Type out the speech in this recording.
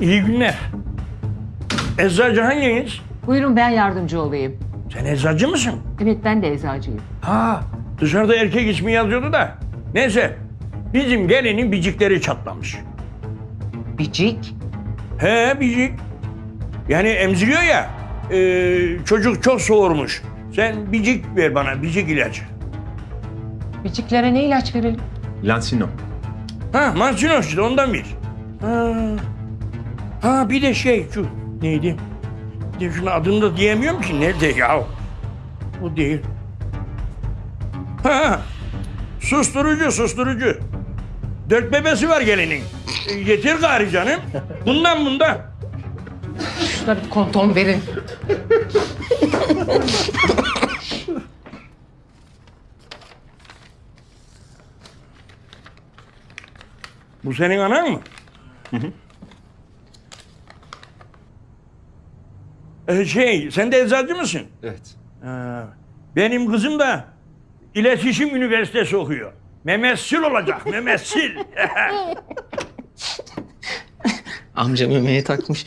İyi günler. Eczacı hanginiz? Buyurun ben yardımcı olayım. Sen eczacı mısın? Evet ben de eczacıyım. Ha, dışarıda erkek ismi yazıyordu da. Neyse, bizim gelinin bicikleri çatlamış. Bicik. He bicik. Yani emziriyor ya, e, çocuk çok soğurmuş. Sen bicik ver bana, bicik ilacı. Biciklere ne ilaç verelim? Lansino. Ha, Mansino işte ondan bir. Ha, ha bir de şey şu neydi? De şunun adını da diyemiyorum ki nerede ya? O değil. Ha, susturucu susturucu. Dört bebesi var gelinin. E, getir gari canım. Bundan bundan. Şuna bir konton verin. Bu senin anan mı? Ee, şey, sen de eczacı mısın? Evet. Ha, benim kızım da iletişim üniversitesi okuyor. Memessil olacak, memessil. Amca memeye takmış.